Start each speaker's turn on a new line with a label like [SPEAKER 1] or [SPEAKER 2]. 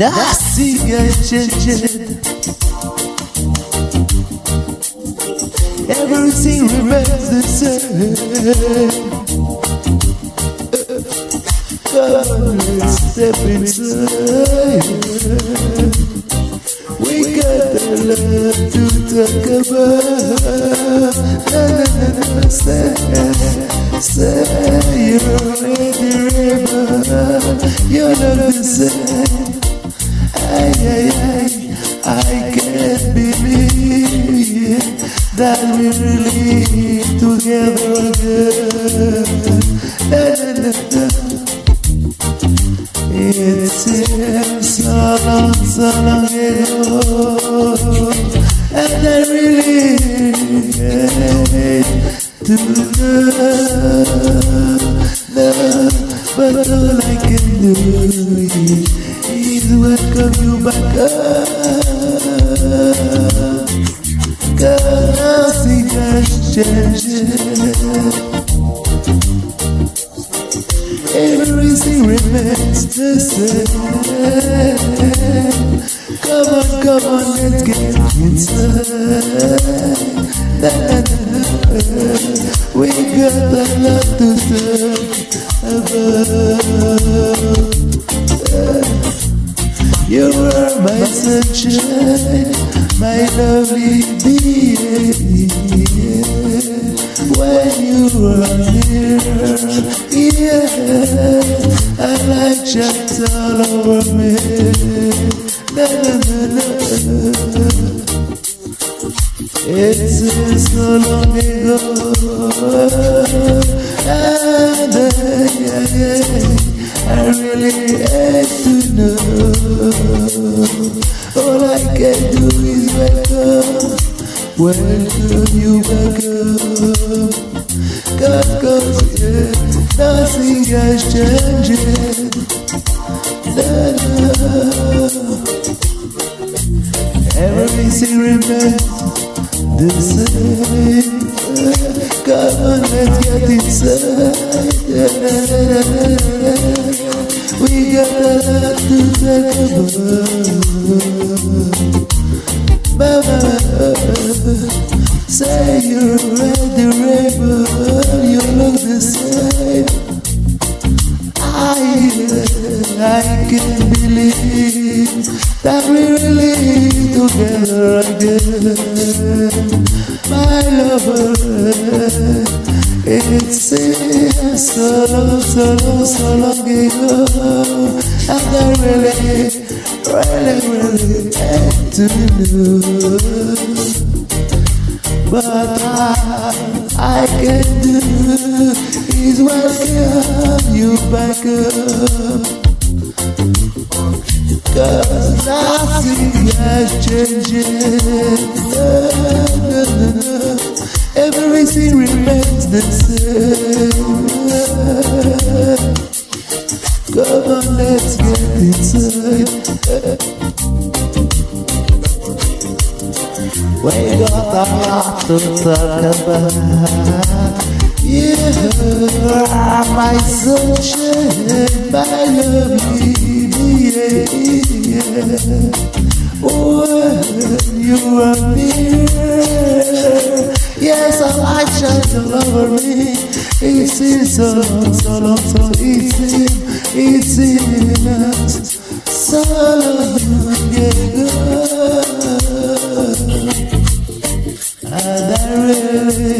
[SPEAKER 1] Has changed. Everything remains the same. Come on, step inside. We got a lot to talk about. Na, na, na, na, say, say you're the river. You're not the same. Can't believe that we're really together again. It seems so long, so long ago, and I really hate to know, know, but all I can do is welcome you back up. Has changed. Everything remains the same. Come on, come on, let's get inside. We got a lot to talk about. You are my sunshine, my lovely being. Yeah, I like just all over me. Na, na, na, na. It seems so long ago, and uh, yeah, yeah. I really hate to know. All I can do is welcome, welcome you back up. God, yeah, nothing has changed. No, no. Everything remains the same. Come on, let's get inside. We got a lot to about. Mama, say you're at that we're really together again. My lover, it seems so long, so long, so long ago. And I really, really, really hate to know. But all I can do is welcome you back up. Nothing has changed. Everything remains the same. Come on, let's get inside. We got a lot to talk about. You are my sunshine, my lovely yeah. When you appear, yes, a light shines all over me. It seems so so long, so easy, it seems so long ago. And I really